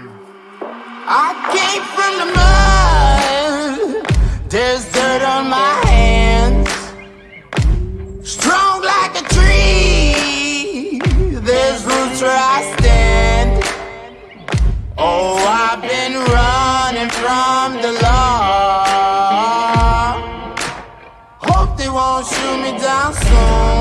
I came from the mud. There's dirt on my hands. Strong like a tree. There's roots where I stand. Oh, I've been running from the law. Hope they won't shoot me down soon.